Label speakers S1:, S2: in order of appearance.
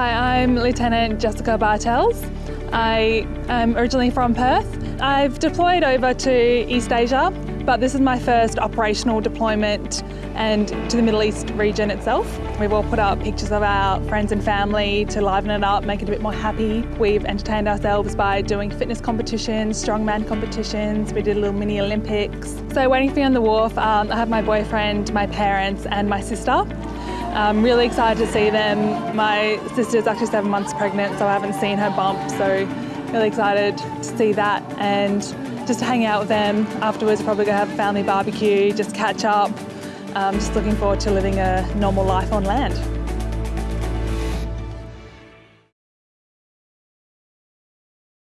S1: Hi, I'm Lieutenant Jessica Bartels. I am originally from Perth. I've deployed over to East Asia, but this is my first operational deployment and to the Middle East region itself. We've all put up pictures of our friends and family to liven it up, make it a bit more happy. We've entertained ourselves by doing fitness competitions, strongman competitions. We did a little mini Olympics. So waiting for me on the wharf, um, I have my boyfriend, my parents and my sister. I'm really excited to see them. My sister's actually seven months pregnant, so I haven't seen her bump, so really excited to see that and just hang out with them. Afterwards, probably gonna have a family barbecue, just catch up. Um, just looking forward to living a normal life on land.